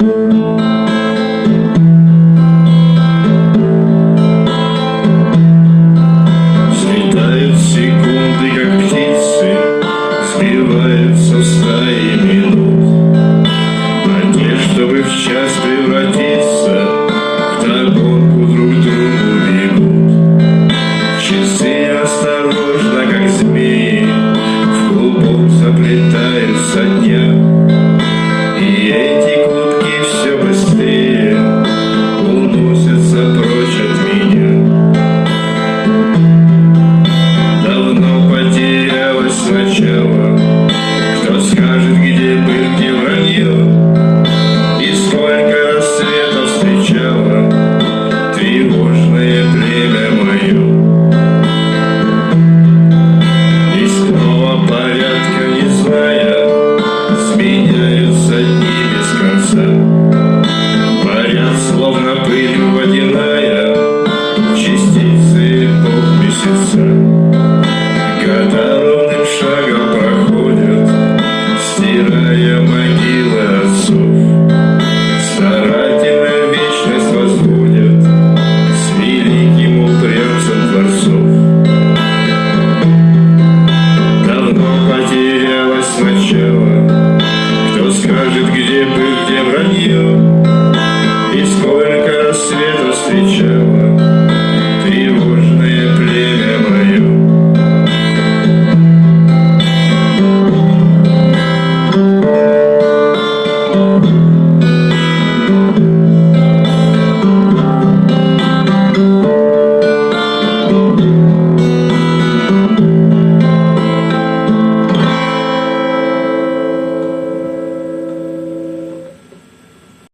Взлетают секунды, как птицы, Сбиваются стаи Тревожное племя мое